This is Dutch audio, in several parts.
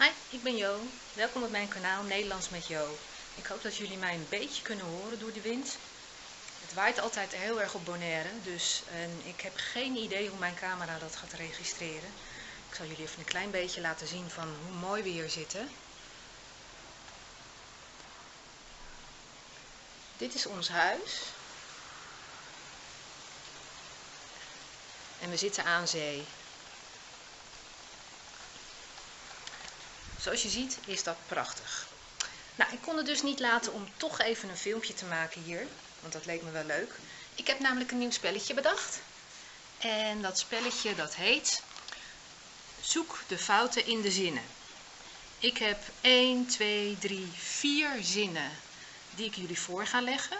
Hi, ik ben Jo. Welkom op mijn kanaal Nederlands met Jo. Ik hoop dat jullie mij een beetje kunnen horen door de wind. Het waait altijd heel erg op Bonaire, dus en ik heb geen idee hoe mijn camera dat gaat registreren. Ik zal jullie even een klein beetje laten zien van hoe mooi we hier zitten. Dit is ons huis. En we zitten aan zee. Zoals je ziet is dat prachtig. Nou, ik kon het dus niet laten om toch even een filmpje te maken hier. Want dat leek me wel leuk. Ik heb namelijk een nieuw spelletje bedacht. En dat spelletje dat heet Zoek de fouten in de zinnen. Ik heb 1, 2, 3, 4 zinnen die ik jullie voor ga leggen.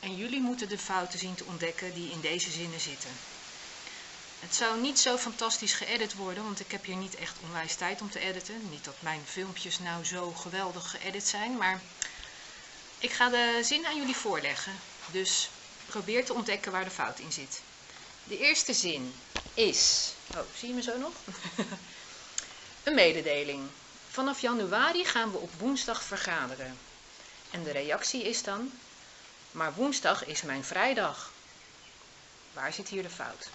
En jullie moeten de fouten zien te ontdekken die in deze zinnen zitten. Het zou niet zo fantastisch geëdit worden, want ik heb hier niet echt onwijs tijd om te editen. Niet dat mijn filmpjes nou zo geweldig geëdit zijn, maar ik ga de zin aan jullie voorleggen. Dus probeer te ontdekken waar de fout in zit. De eerste zin is... Oh, zie je me zo nog? een mededeling. Vanaf januari gaan we op woensdag vergaderen. En de reactie is dan... Maar woensdag is mijn vrijdag. Waar zit hier de fout?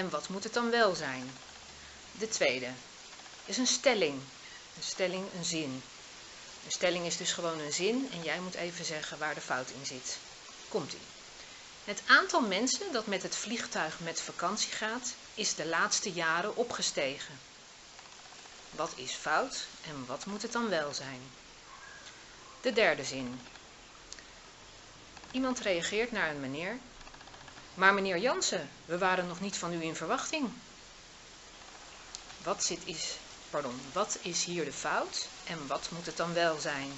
En wat moet het dan wel zijn? De tweede is een stelling. Een stelling, een zin. Een stelling is dus gewoon een zin en jij moet even zeggen waar de fout in zit. Komt-ie. Het aantal mensen dat met het vliegtuig met vakantie gaat, is de laatste jaren opgestegen. Wat is fout en wat moet het dan wel zijn? De derde zin. Iemand reageert naar een meneer maar meneer Jansen, we waren nog niet van u in verwachting. Wat, zit is, pardon, wat is hier de fout en wat moet het dan wel zijn?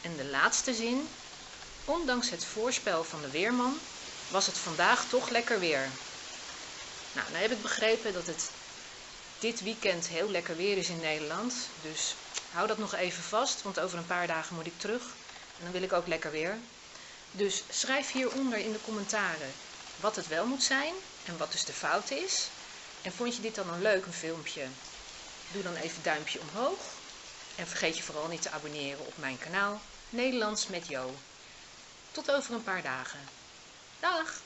En de laatste zin, ondanks het voorspel van de weerman, was het vandaag toch lekker weer. Nou, dan heb ik begrepen dat het dit weekend heel lekker weer is in Nederland. Dus hou dat nog even vast, want over een paar dagen moet ik terug. En dan wil ik ook lekker weer. Dus schrijf hieronder in de commentaren wat het wel moet zijn en wat dus de fout is. En vond je dit dan een leuk een filmpje? Doe dan even duimpje omhoog. En vergeet je vooral niet te abonneren op mijn kanaal Nederlands met Jo. Tot over een paar dagen. Dag!